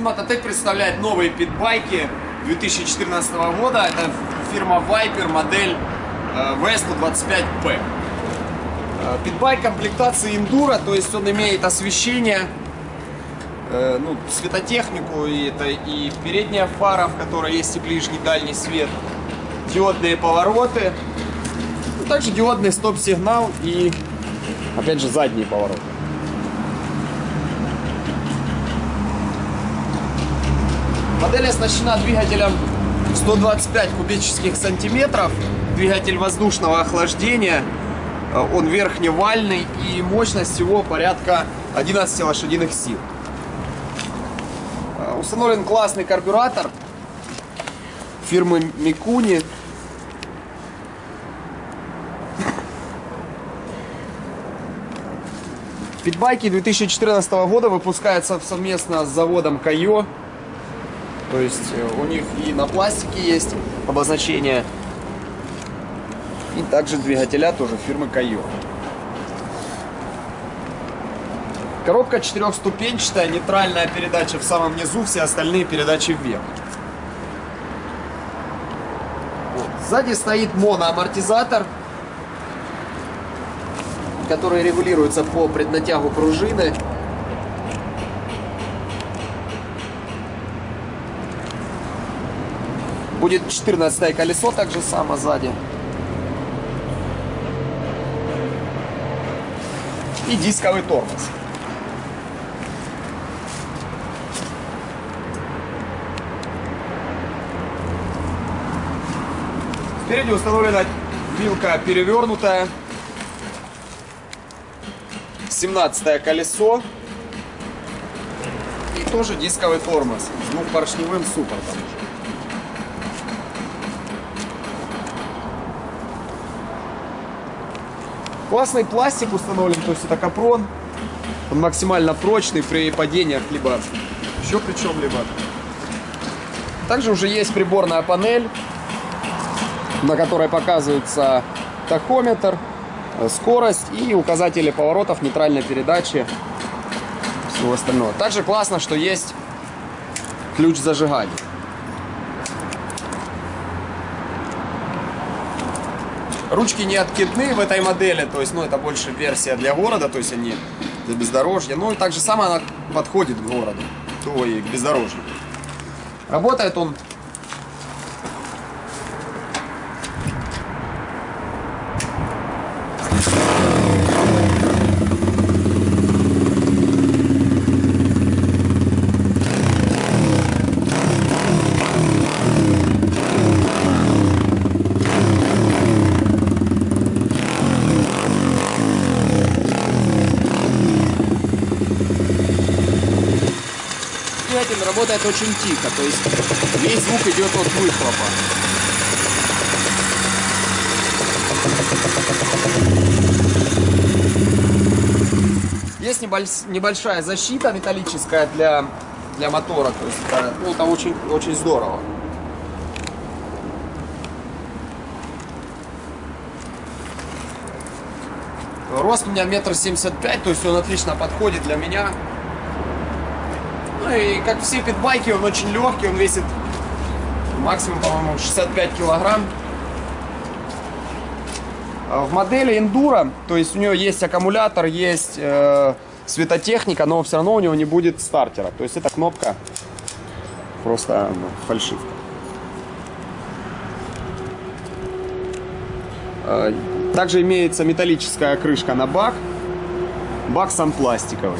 Магазин представляет новые питбайки 2014 года. Это фирма Viper, модель э, V125P. Э, Питбайк комплектации Enduro, то есть он имеет освещение, э, ну, светотехнику, и это и передняя фара, в которой есть и ближний, и дальний свет, диодные повороты, ну, также диодный стоп-сигнал и, опять же, задние повороты. Модель оснащена двигателем 125 кубических сантиметров, двигатель воздушного охлаждения, Э, он верхневальный и мощность его порядка 11 лошадиных сил. Э, Установлен классный карбюратор фирмы Микуни. Питбайки 2014 года выпускаются совместно с заводом Кайо. То есть э, у них и на пластике есть обозначение и также двигателя тоже фирмы Кайо. Коробка четырехступенчатая, нейтральная передача в самом низу, все остальные передачи вверх. Вот. Сзади стоит моноамортизатор, который регулируется по преднатягу пружины. Будет 14 колесо также само сзади. и дисковый тормоз. Спереди установлена вилка перевернутая. 17 колесо. И тоже дисковый тормоз с двухпоршневым суппортом. Классный пластик установлен, то есть это капрон. Он максимально прочный при падениях, либо еще при чем-либо. Также уже есть приборная панель, на которой показывается тахометр, э, скорость и указатели поворотов, нейтральной передачи, всего остального. Также классно, что есть ключ зажигания. Ручки не откидны в этой модели, то есть, ну, это больше версия для города, то есть они для бездорожья. Ну, и так же самое она подходит к городу, то и к бездорожью. Работает он двигатель работает очень тихо, то есть весь звук идет от выхлопа. Есть небольшая защита металлическая для, для мотора, то есть это, ну, это очень, очень здорово. Рост у меня метр семьдесят пять, то есть он отлично подходит для меня. Ну и как все питбайки, он очень легкий, он весит максимум, по-моему, 65 килограмм. А в модели Enduro, то есть у нее есть аккумулятор, есть э, светотехника, но все равно у него не будет стартера. То есть эта кнопка просто ну, фальшивка. Также имеется металлическая крышка на бак. Бак сам пластиковый.